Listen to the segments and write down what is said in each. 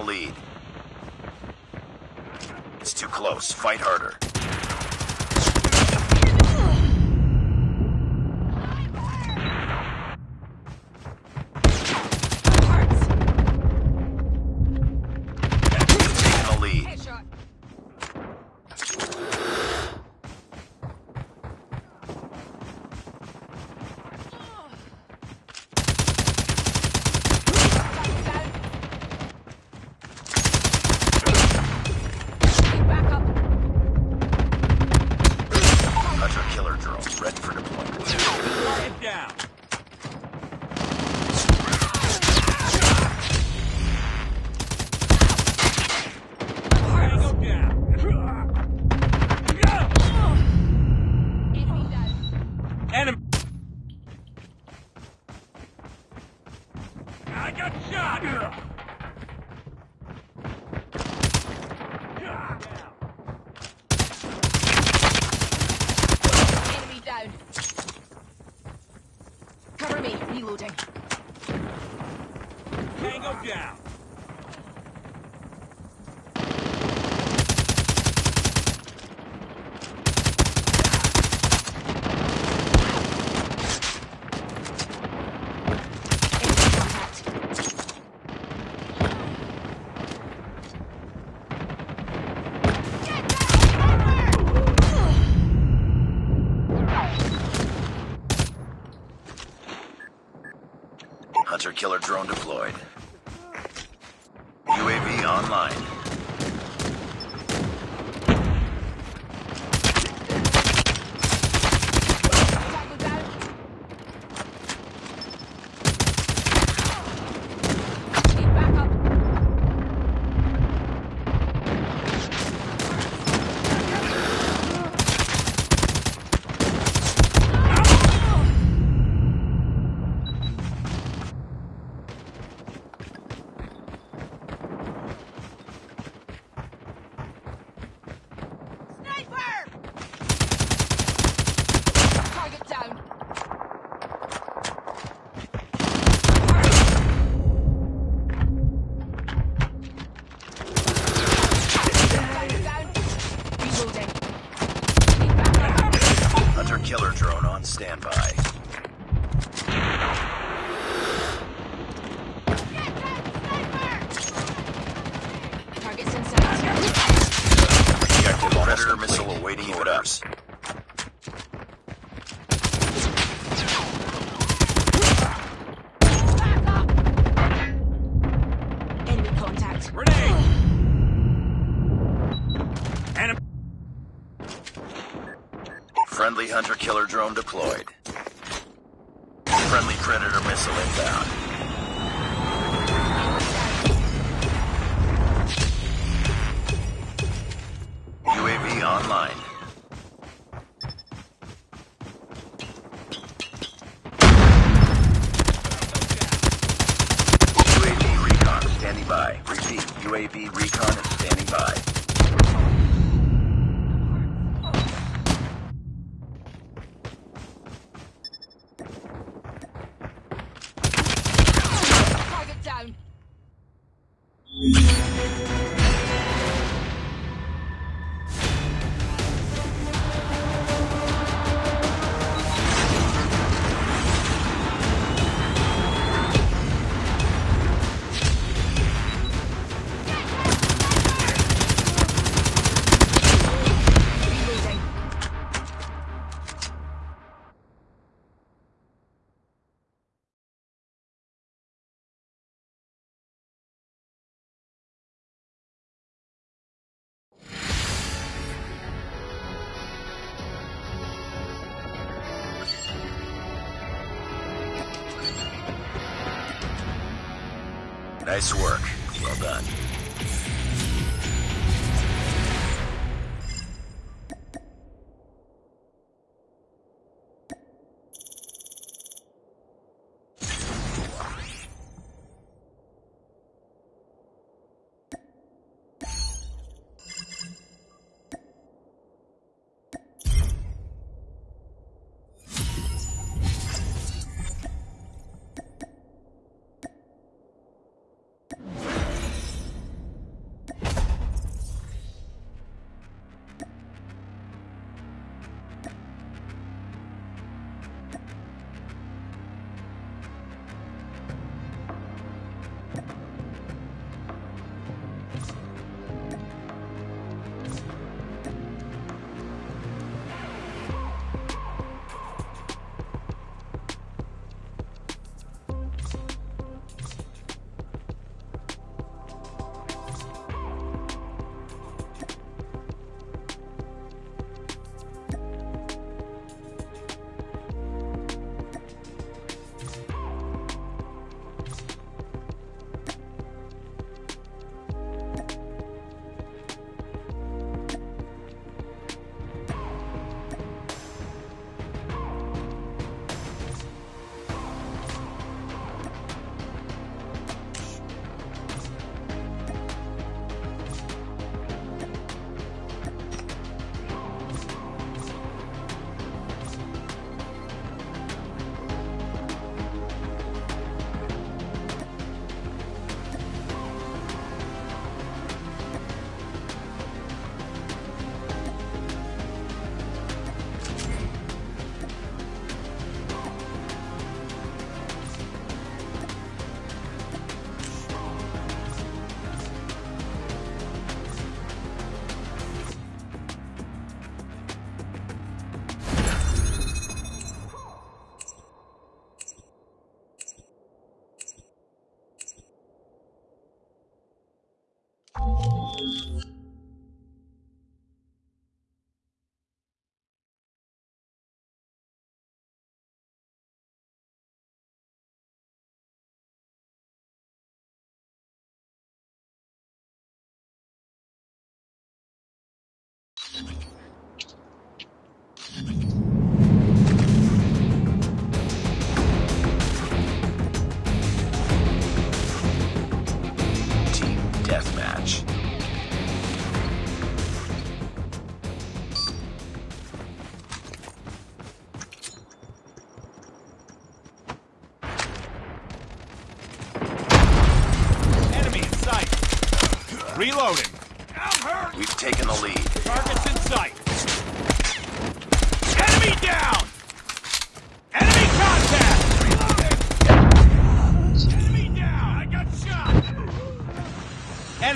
the lead. It's too close. Fight hard. UAV recon is standing by. Nice work. Well done.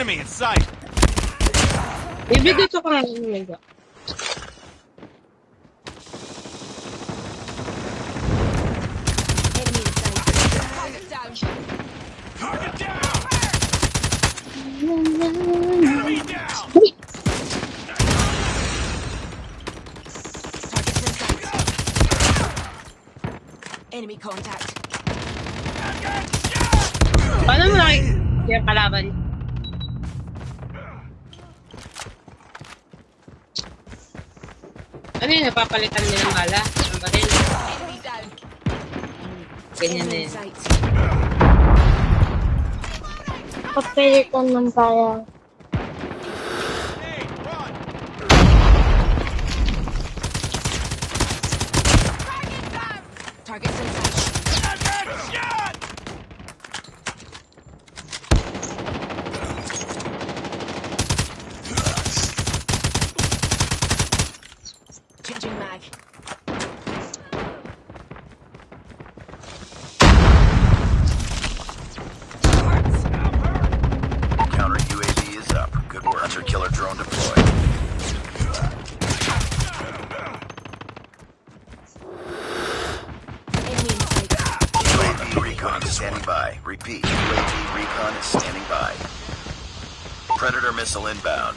Enemy in sight. Baby, dito ka nga lumiga. Enemy in sight. Target down. Target down. Enemy down. Targets in sight. Enemy contact. Paano mo nakik... Kaya kalaban? napapalitan nila ng bala. Ang baril. Ganyan na yun. Papalitan ng bala. Drone deployed. UAV recon standing by. Repeat. UAV recon is standing by. Predator missile inbound.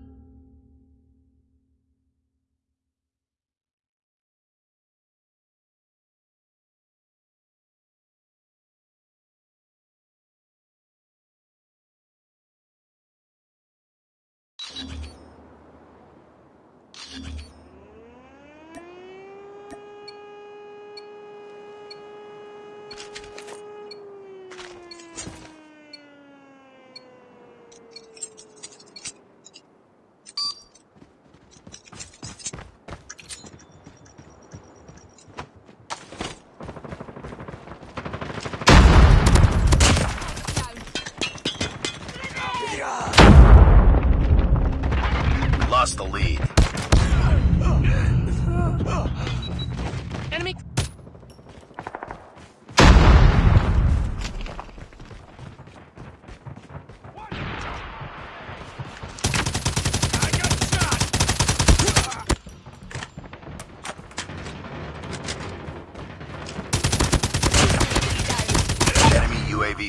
Be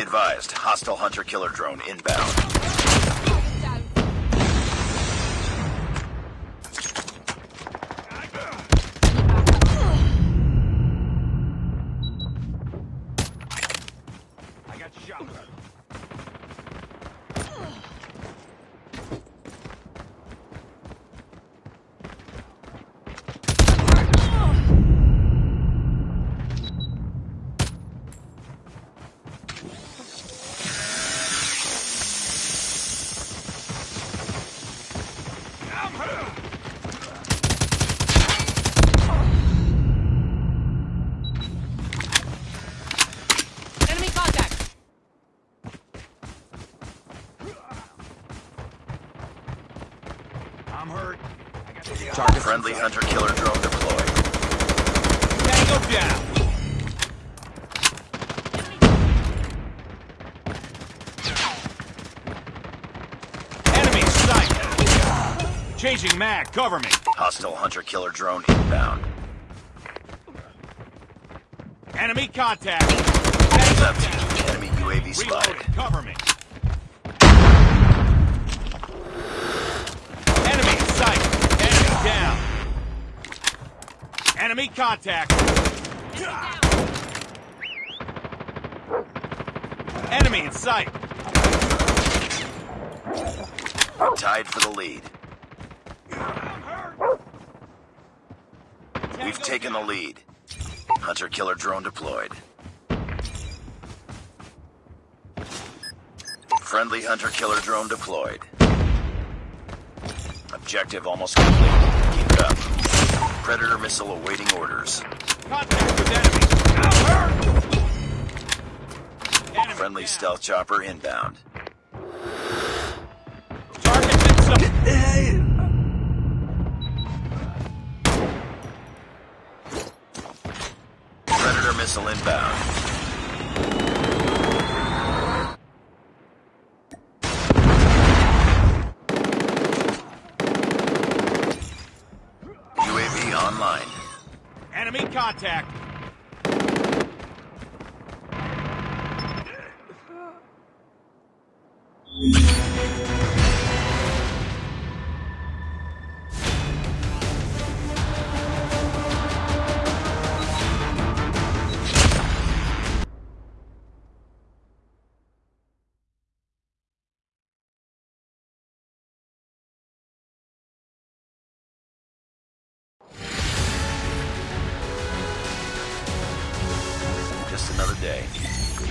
advised, hostile hunter killer drone inbound. Friendly hunter killer drone deployed. Tango down. Enemy sight. Changing mag. Cover me. Hostile hunter killer drone inbound. Enemy contact. Heads Tango up down. team. Enemy UAV spotted. Cover me. Enemy in sight. Enemy down. Enemy contact. Enemy in sight. Tied for the lead. We've taken the lead. Hunter killer drone deployed. Friendly hunter killer drone deployed. Objective almost complete. Keep it up. Predator missile awaiting orders. Contact with enemy. I'm hurt. Enemy Friendly stealth chopper inbound.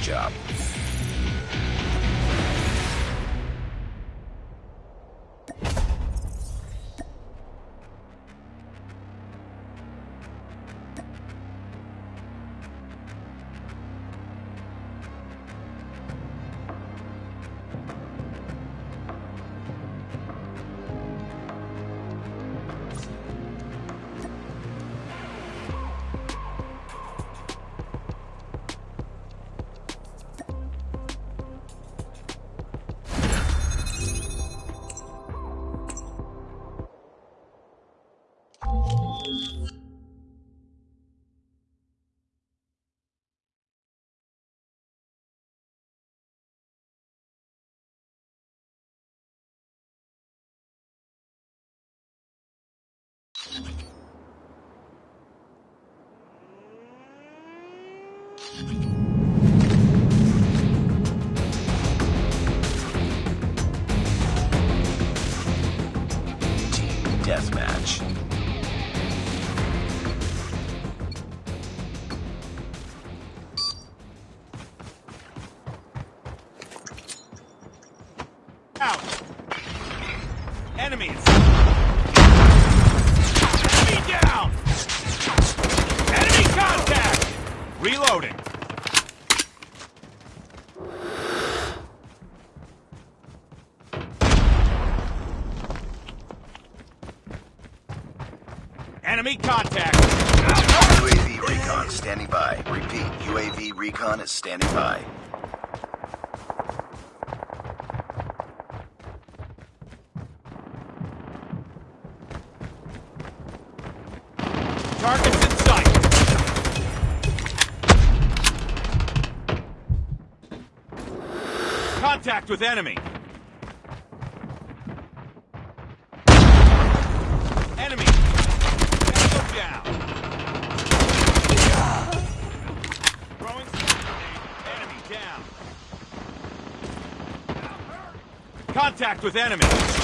job. Recon is standing by. Targets in sight. Contact with enemy. Contact with enemies.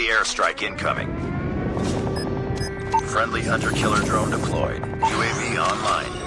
Friendly airstrike incoming. Friendly hunter-killer drone deployed. UAV online.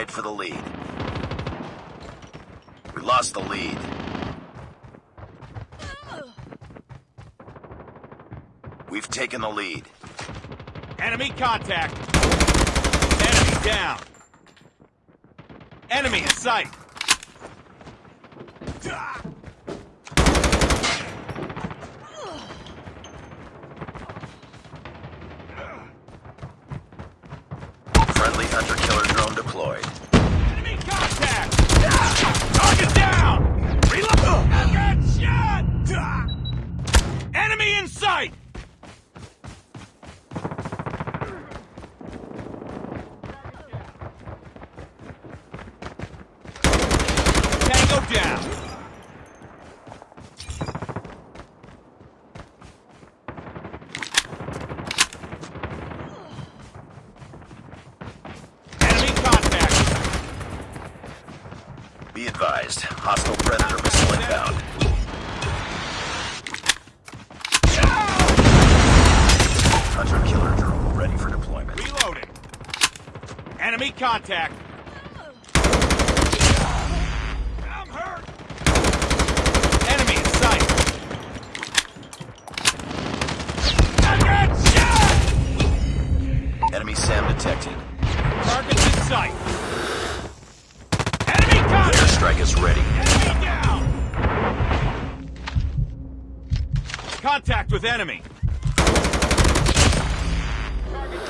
Tied for the lead. We lost the lead. We've taken the lead. Enemy contact! Enemy down! Enemy in sight! Is ready. Contact with enemy.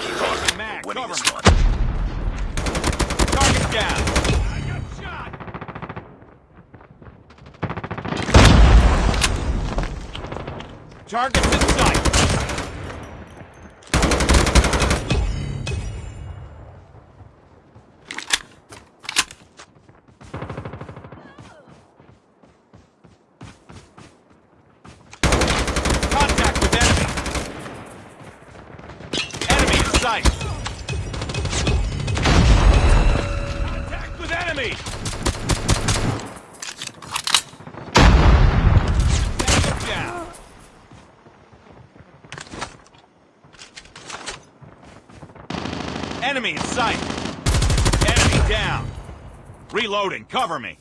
Keep on. Mac, We're winning cover this me. one. Target down. I got shot. Targets in sight. Contact with enemy. Enemy in sight. Contact with enemy. Tango down. Enemy in sight. Enemy down. Reloading. Cover me.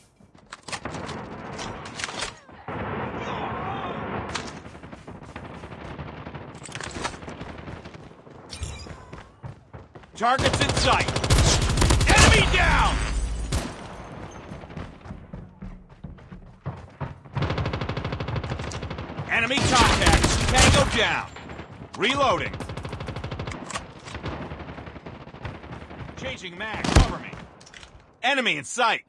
Targets in sight. Enemy down! Enemy contact. Tango down. Reloading. Changing mag. Cover me. Enemy in sight.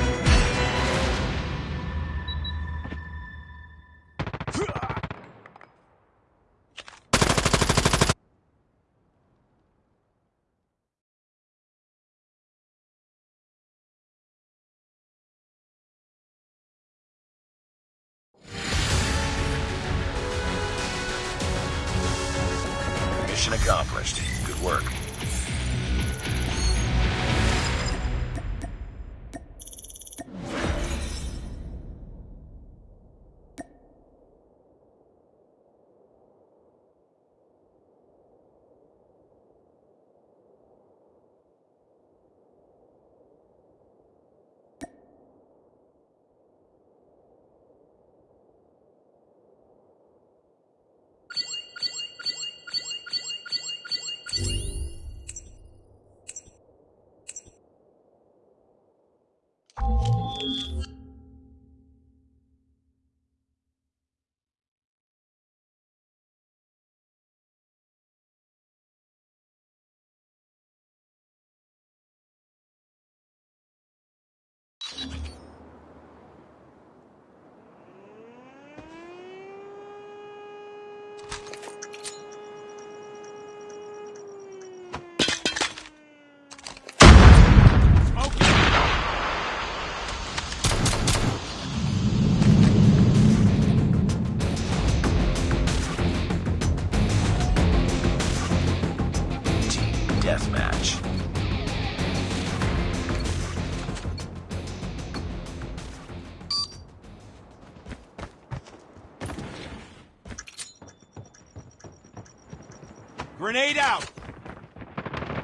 Grenade out.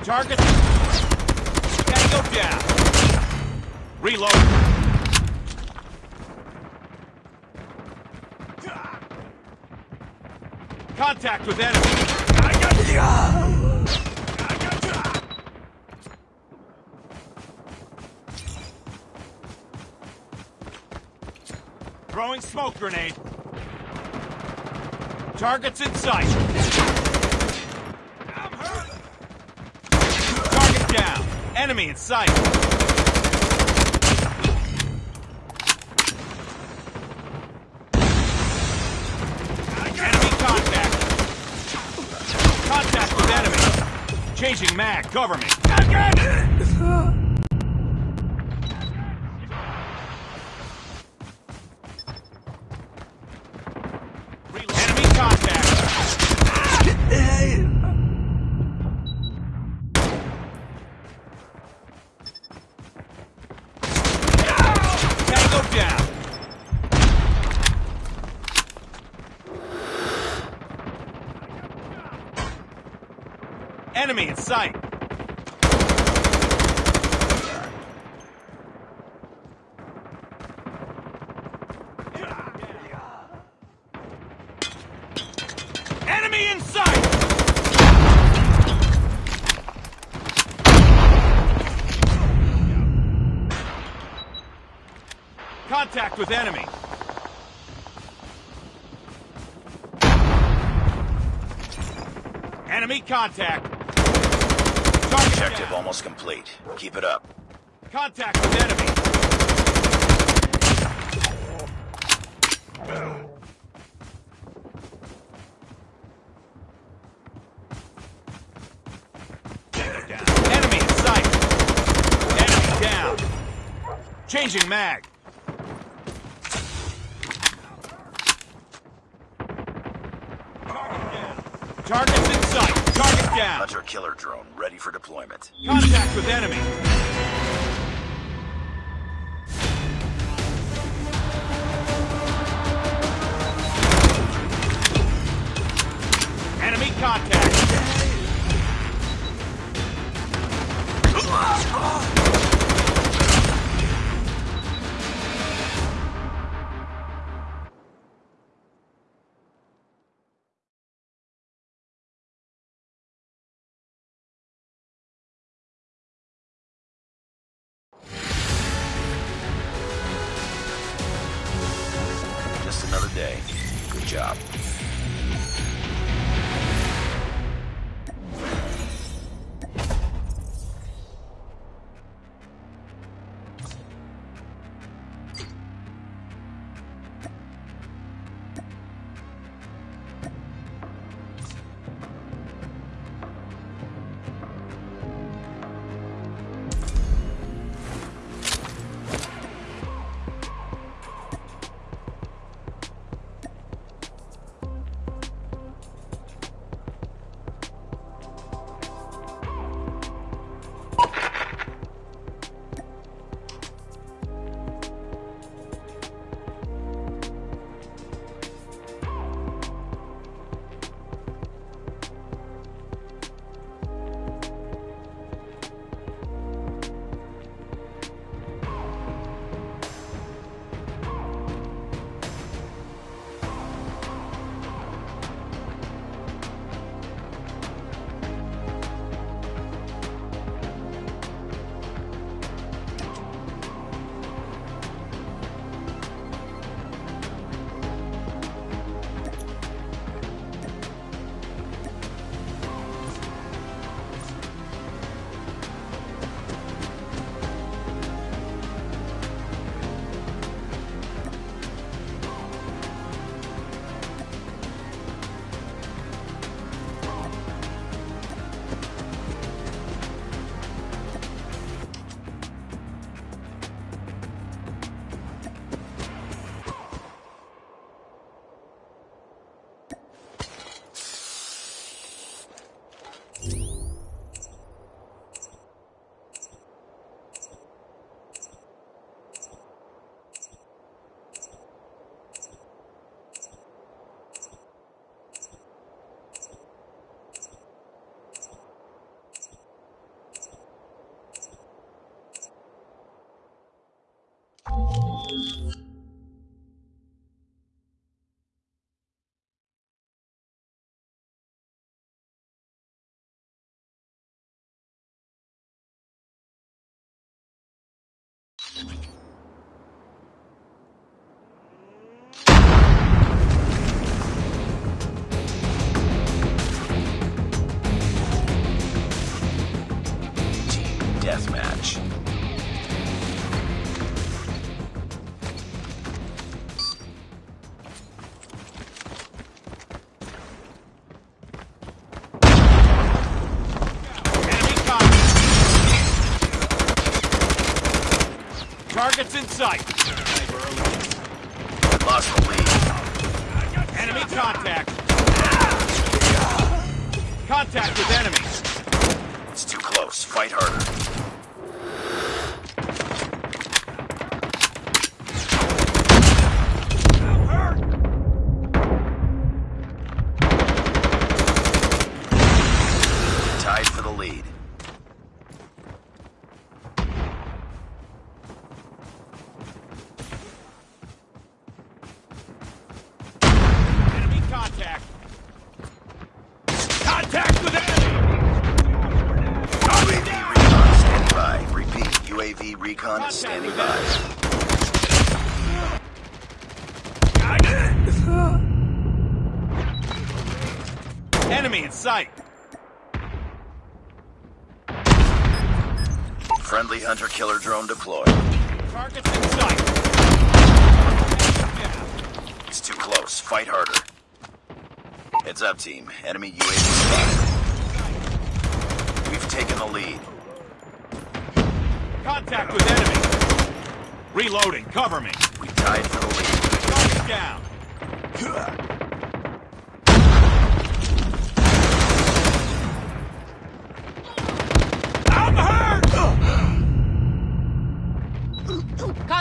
Target. Tango down. Reload. Contact with enemy. I got ya. Throwing smoke grenade. Targets in sight. I'm hurt. Target down. Enemy in sight. Enemy contact. Contact with enemy. Changing mag. Cover me. Enemy contact. Tango down. Enemy in sight. Contact with enemy. Enemy contact. Target Objective down. almost complete. Keep it up. Contact with enemy. Enemy in sight. Enemy down. Changing mag. In sight. Target down. Hunter killer drone ready for deployment. Contact with enemy. Enemy hunter killer drone deployed. Targets in sight. It's too close. Fight harder. Heads up, team. Enemy UAV spotted. We've taken the lead. Contact with enemy. Reloading. Cover me. We tied for the lead. Target down.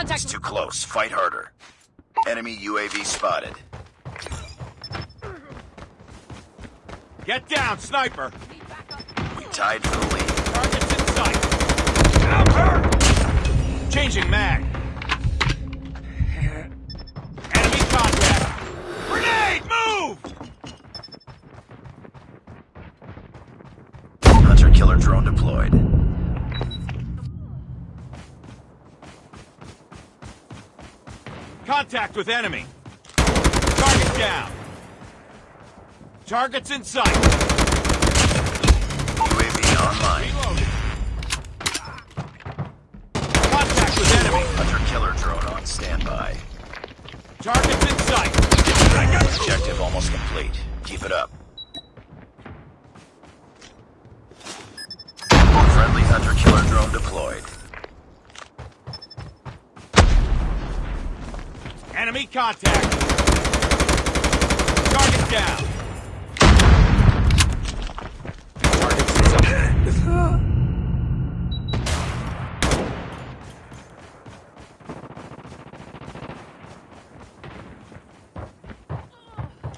It's too close. Fight harder. Enemy UAV spotted. Get down, sniper. We tied for the lead. Targets in sight. I'm hurt. Changing mag. Contact with enemy. Target down. Targets in sight. UAV online. Reloading. Contact with enemy. Hunter killer drone on standby. Targets in sight. I got you. Objective almost complete. Keep it up. Friendly hunter killer drone deployed. Enemy contact. Target down. Targets in sight.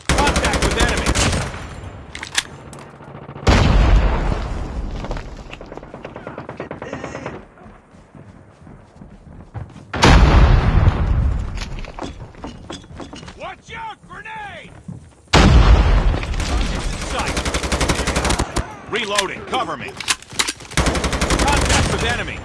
Contact with enemy. Watch out! Grenade! Target in sight. Reloading. Cover me. Contact with enemy.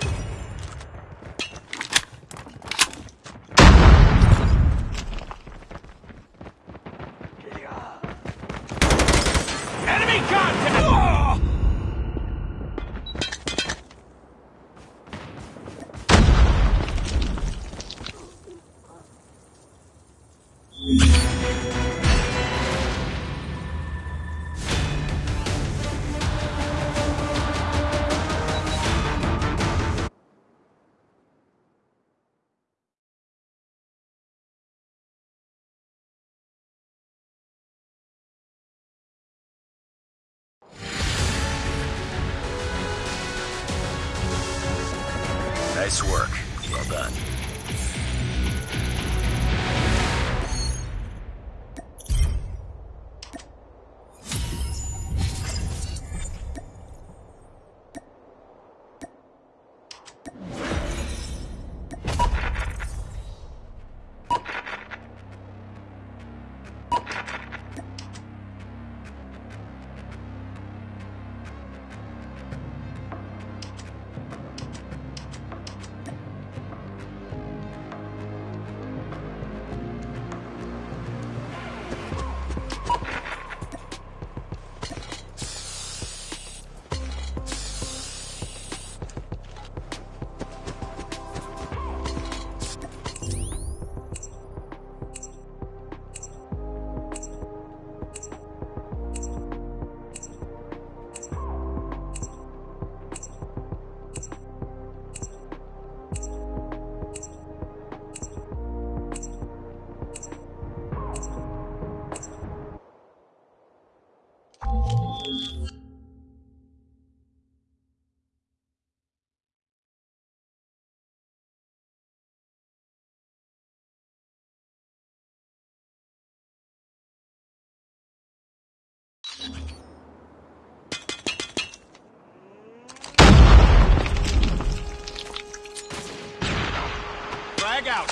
Frag out.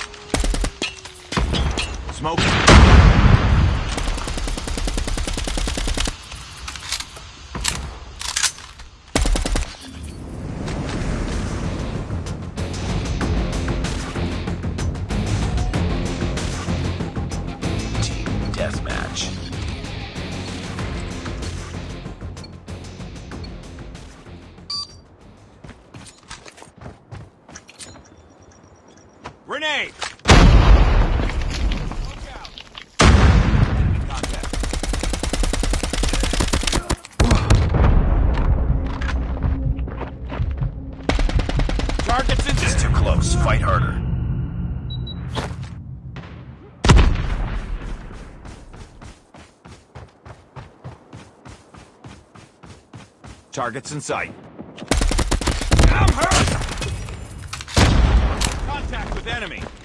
Smoke. Grenade. Targets in too close. Fight harder. Targets in sight. I'm hurt! Contact with enemy.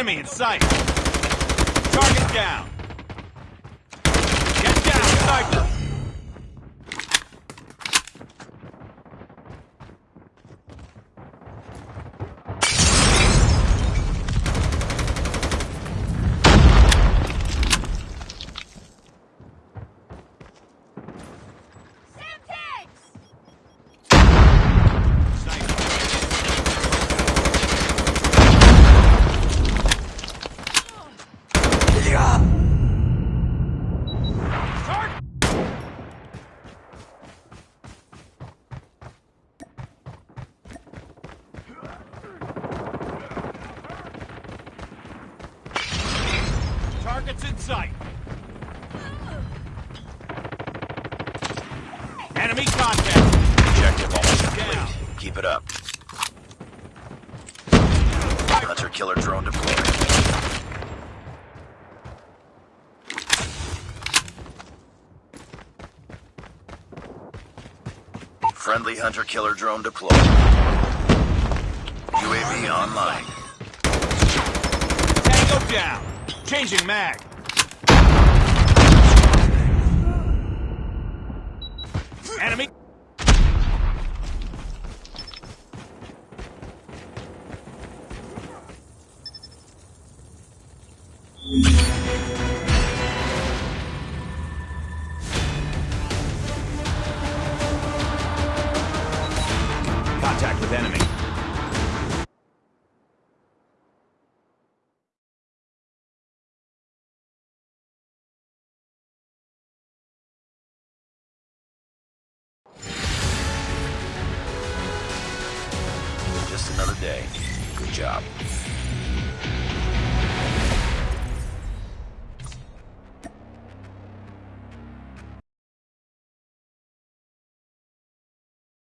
Enemy in sight. Target down. Get down, sniper. Sniper. Target. Targets in sight. Enemy contact. Objective almost complete. Keep it up. Hunter killer drone deployed. Friendly hunter killer drone deployed. UAV online. Tango down. Changing mag.